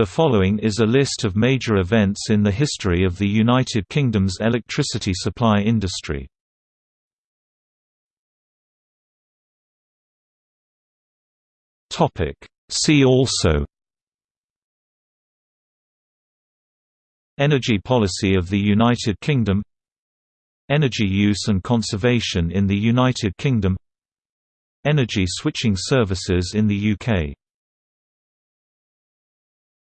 The following is a list of major events in the history of the United Kingdom's electricity supply industry. See also Energy policy of the United Kingdom Energy use and conservation in the United Kingdom Energy switching services in the UK